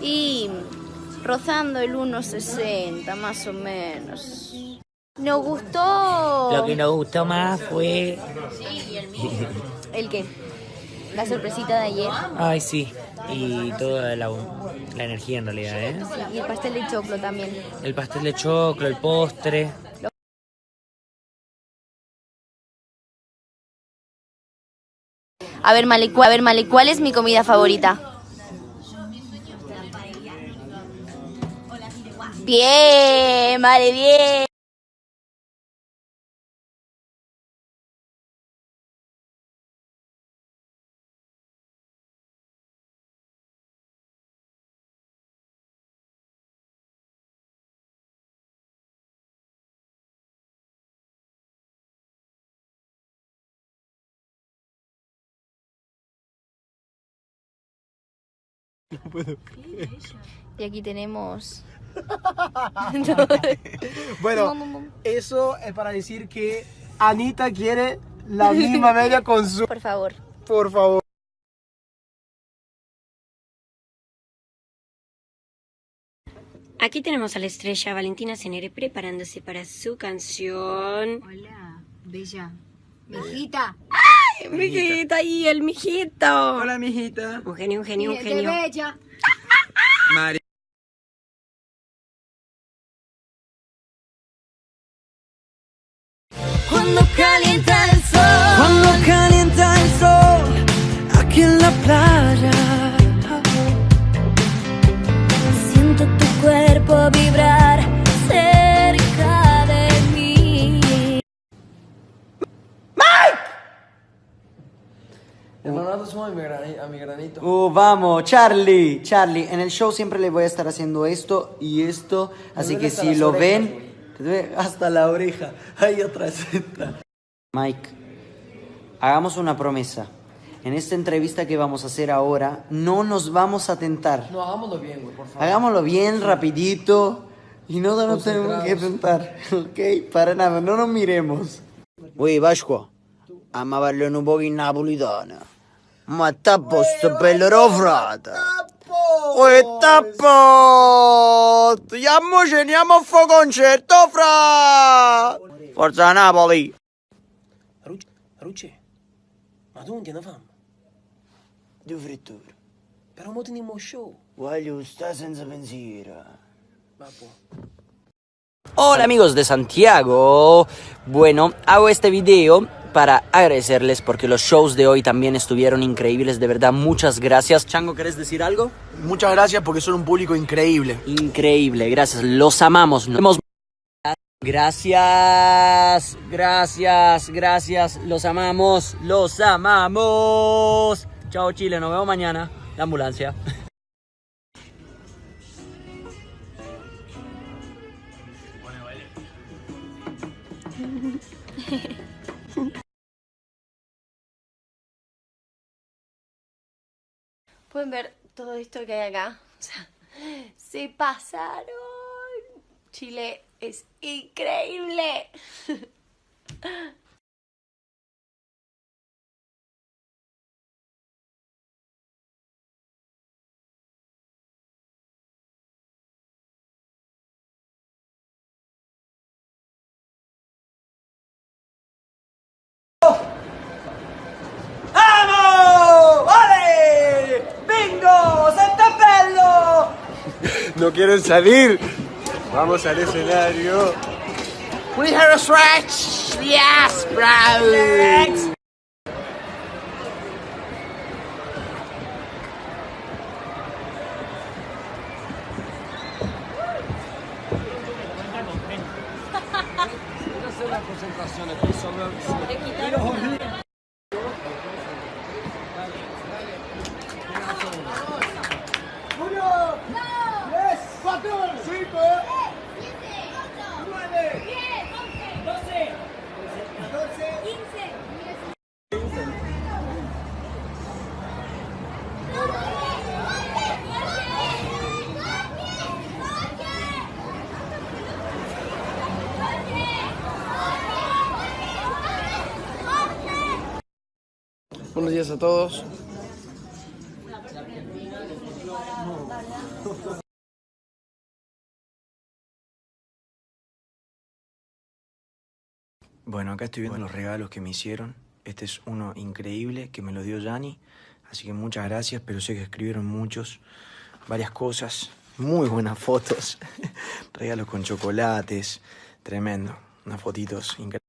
Y rozando el 1,60 más o menos. Nos gustó... Lo que nos gustó más fue... ¿El qué? La sorpresita de ayer. Ay, sí. Y toda la, la energía en realidad, ¿eh? Sí, y el pastel de choclo también. El pastel de choclo, el postre. A ver, Male, a ver, Male, ¿cuál es mi comida favorita? Bien, vale, bien. Y aquí tenemos... Bueno, eso es para decir que Anita quiere la misma media con su... Por favor. Por favor. Aquí tenemos a la estrella Valentina Cenere preparándose para su canción. Hola, bella. Mijita. Mijita, y el mijito. Hola, mijita. Un genio, un genio, un Qué genio. bella. Mari. Calienta el sol. Cuando calienta el sol aquí en la playa. Siento tu cuerpo vibrar cerca de mí. Hermano, suma a mi, grani- a mi granito. Uh, vamos, Charlie, Charlie, en el show siempre le voy a estar haciendo esto y esto, así que si lo orejas, ven, hasta la oreja, ahí atrás está. Mike, hagamos una promesa. En esta entrevista que vamos a hacer ahora, no nos vamos a tentar. No, hagámoslo bien, güey, por favor. Hagámoslo bien, rapidito, y no nos tenemos que tentar, ¿ok? Para nada, no nos miremos. Uy, Vasco, a parlo un po' in napolitana. Ma tappo sto bello frate. Uy, tappo! Andiamo, ceniamo a fa concerto, fra! Forza Napoli! Ruce, ma tieni fame? Due fritture. Però mo teniamo show. Voglio stare senza pensiero. Vabbè. Hola amigos de Santiago. Bueno, hago este video para agradecerles porque los shows de hoy también estuvieron increíbles. De verdad, muchas gracias. Chango, ¿querés decir algo? Muchas gracias porque son un público increíble. Increíble, gracias. Los amamos. Nos vemos. Gracias, gracias, gracias. Los amamos, los amamos. Chao Chile, nos vemos mañana. La ambulancia. Pueden ver todo esto que hay acá. O sea, se pasaron. Chile es increíble. ¡Vamos! ¡Vale! ¡Bingo! ¡Santapello! No quieren salir. Vamos al escenario. Rehearsal stretch. Yes, bro. concentraciones personales. Días a todos. Bueno, acá estoy viendo los regalos que me hicieron. Este es uno increíble que me lo dio Yanni. Así que muchas gracias, pero sé que escribieron muchos, varias cosas. Muy buenas fotos. Regalos con chocolates. Tremendo. Unas fotitos increíbles.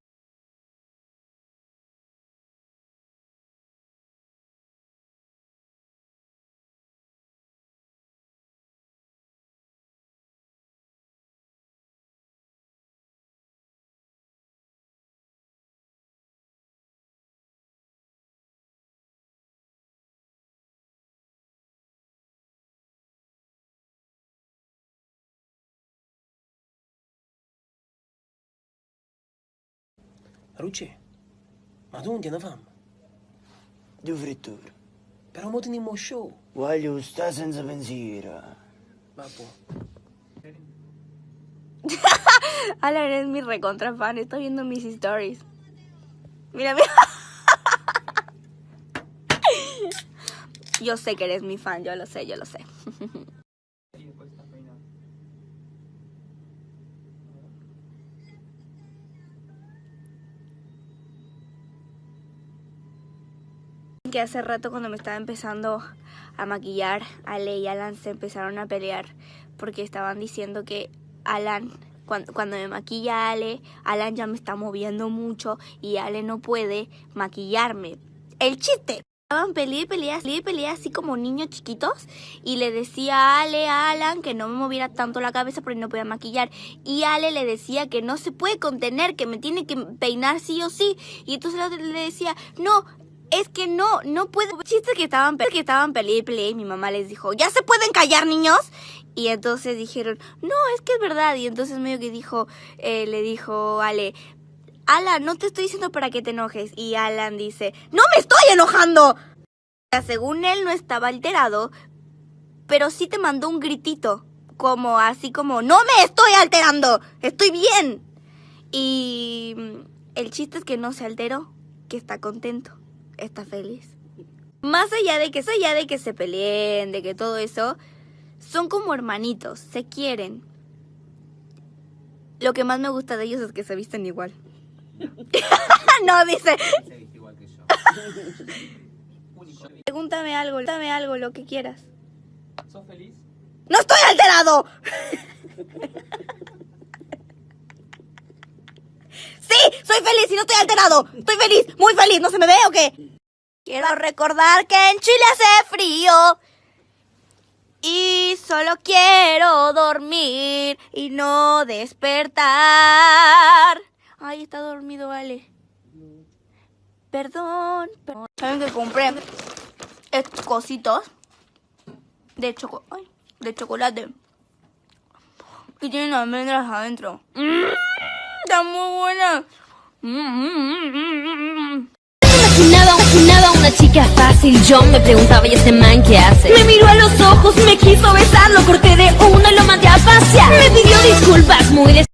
Ruce, ma tu non tieni fame? Due fritture. Però mo teniamo show. Voglio stare senza pensiero. Vabbè. Alan es mi recontra fan, estoy viendo mis stories. Mira, mira. Yo sé que eres mi fan, yo lo sé, yo lo sé. Que hace rato cuando me estaba empezando a maquillar, Ale y Alan se empezaron a pelear porque estaban diciendo que Alan, cuando, cuando me maquilla Ale, Alan ya me está moviendo mucho y Ale no puede maquillarme. El chiste. Estaban peleé y peleé así como niños chiquitos y le decía a Ale, a Alan que no me moviera tanto la cabeza porque no podía maquillar y Ale le decía que no se puede contener, que me tiene que peinar sí o sí y entonces le decía, no, es que no, no puedo. Chistes que estaban, que estaban peleé y y mi mamá les dijo, ¿ya se pueden callar niños? Y entonces dijeron, no, es que es verdad. Y entonces medio que dijo, eh, le dijo Ale, Alan, no te estoy diciendo para que te enojes. Y Alan dice, no me estoy enojando. Según él no estaba alterado, pero sí te mandó un gritito, como así como, no me estoy alterando, estoy bien. Y mm, el chiste es que no se alteró, que está contento está feliz. Más allá de que, allá de que se peleen, de que todo eso, son como hermanitos, se quieren. Lo que más me gusta de ellos es que se visten igual. no, dice. Pregúntame algo, pregúntame algo, lo que quieras. ¿Sos feliz? ¡No estoy alterado! Feliz y no estoy alterado. Estoy feliz, muy feliz. ¿No se me ve o qué? Quiero recordar que en Chile hace frío. Y solo quiero dormir y no despertar. Ay, está dormido, vale. Perdón, perdón. ¿Saben que compré estos cositos de, choco de chocolate? Que tienen almendras adentro. Mm, está muy buena. Imaginaba, imaginaba una chica fácil Yo me preguntaba, ¿y este man qué hace? Me miró a los ojos, me quiso besar Lo corté de uno y lo mandé a pasear Me pidió disculpas muy des